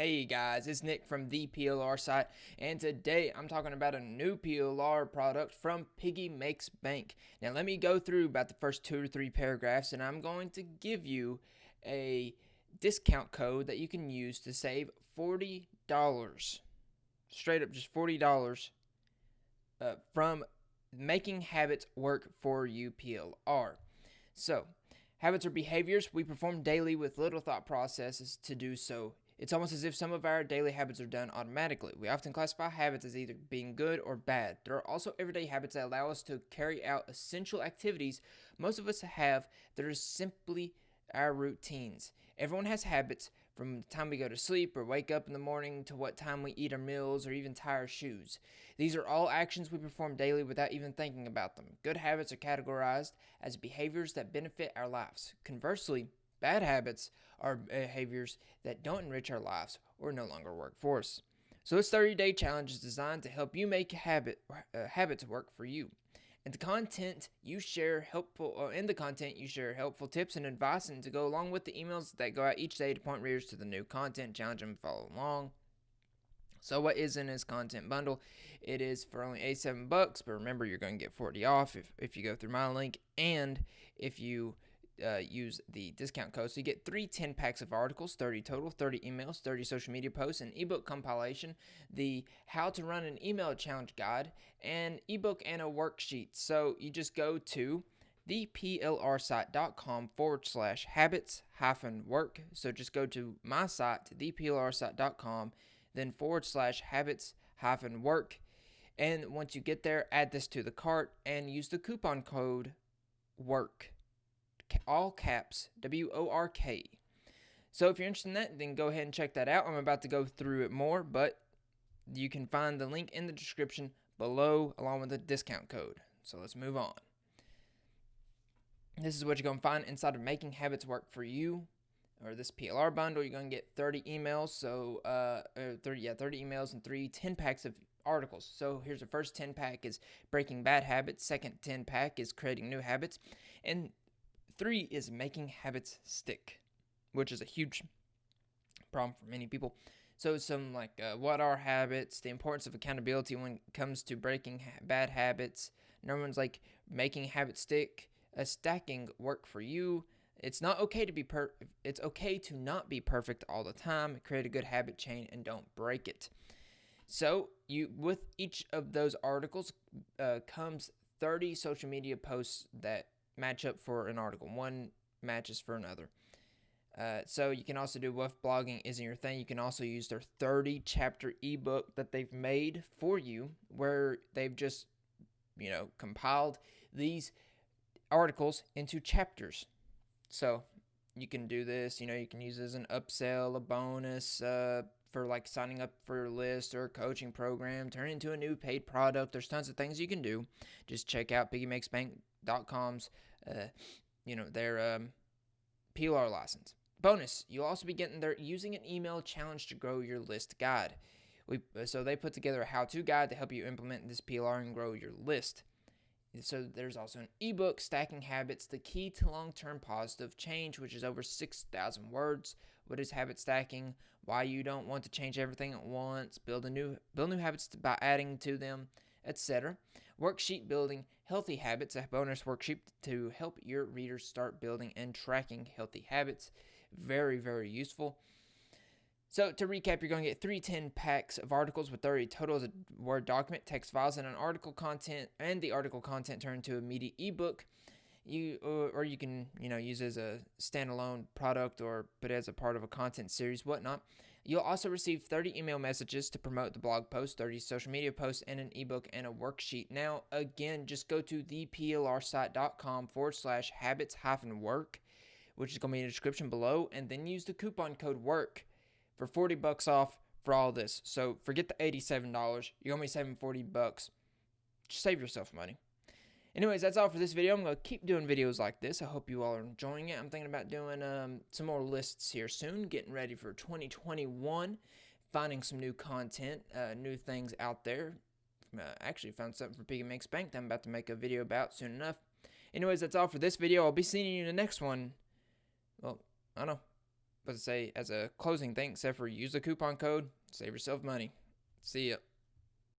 Hey guys, it's Nick from the PLR site, and today I'm talking about a new PLR product from Piggy Makes Bank. Now, let me go through about the first two or three paragraphs, and I'm going to give you a discount code that you can use to save $40. Straight up, just $40 uh, from making habits work for you PLR. So, habits are behaviors we perform daily with little thought processes to do so it's almost as if some of our daily habits are done automatically. We often classify habits as either being good or bad. There are also everyday habits that allow us to carry out essential activities most of us have that are simply our routines. Everyone has habits from the time we go to sleep or wake up in the morning to what time we eat our meals or even tie our shoes. These are all actions we perform daily without even thinking about them. Good habits are categorized as behaviors that benefit our lives. Conversely, Bad habits are behaviors that don't enrich our lives or no longer work for us. So this 30-day challenge is designed to help you make habit uh, habits work for you. And the content you share helpful uh, in the content you share helpful tips and advice and to go along with the emails that go out each day to point readers to the new content challenge and follow along. So what is in this content bundle? It is for only 87 bucks, but remember you're going to get 40 off if, if you go through my link and if you uh, use the discount code. So you get three 10 packs of articles, 30 total, 30 emails, 30 social media posts, an ebook compilation, the how to run an email challenge guide, an ebook and a worksheet. So you just go to theplrsite.com forward slash habits hyphen work. So just go to my site, theplrsite.com, then forward slash habits hyphen work. And once you get there, add this to the cart and use the coupon code WORK all caps, W O R K. So if you're interested in that, then go ahead and check that out. I'm about to go through it more, but you can find the link in the description below along with the discount code. So let's move on. This is what you're going to find inside of Making Habits Work for You or this PLR bundle. You're going to get 30 emails, so uh, 30 yeah, 30 emails and three 10 packs of articles. So here's the first 10 pack is Breaking Bad Habits, second 10 pack is Creating New Habits, and Three is making habits stick, which is a huge problem for many people. So, some like uh, what are habits, the importance of accountability when it comes to breaking ha- bad habits. Number one's like making habits stick, a stacking work for you. It's not okay to be per. It's okay to not be perfect all the time. Create a good habit chain and don't break it. So you with each of those articles uh, comes 30 social media posts that match up for an article. One matches for another. Uh, so you can also do what blogging isn't your thing. You can also use their 30 chapter ebook that they've made for you, where they've just, you know, compiled these articles into chapters. So you can do this. You know, you can use as an upsell, a bonus uh, for like signing up for a list or a coaching program, turn into a new paid product. There's tons of things you can do. Just check out piggymakesbank.com's uh, you know, their um, PLR license. Bonus, you'll also be getting their using an email challenge to grow your list guide. We, uh, so they put together a how-to guide to help you implement this PLR and grow your list. So there's also an ebook, Stacking Habits, the key to long-term positive change, which is over 6,000 words. What is habit stacking? Why you don't want to change everything at once? Build a new build new habits by adding to them etc. Worksheet building healthy habits, a bonus worksheet to help your readers start building and tracking healthy habits. Very, very useful. So to recap, you're going to get three 10 packs of articles with 30 total as a Word document, text files, and an article content, and the article content turned to a media ebook. You or, or you can you know use as a standalone product or put as a part of a content series, whatnot. You'll also receive 30 email messages to promote the blog post, 30 social media posts, and an ebook and a worksheet. Now, again, just go to theplrsite.com forward slash habits hyphen work, which is going to be in the description below, and then use the coupon code WORK for 40 bucks off for all this. So forget the $87. You're going to be saving 40 bucks. Just save yourself money. Anyways, that's all for this video. I'm going to keep doing videos like this. I hope you all are enjoying it. I'm thinking about doing um, some more lists here soon, getting ready for 2021, finding some new content, uh, new things out there. Uh, actually found something for Piggy Makes Bank that I'm about to make a video about soon enough. Anyways, that's all for this video. I'll be seeing you in the next one. Well, I don't know. but to say as a closing thing, except for use the coupon code, save yourself money. See ya.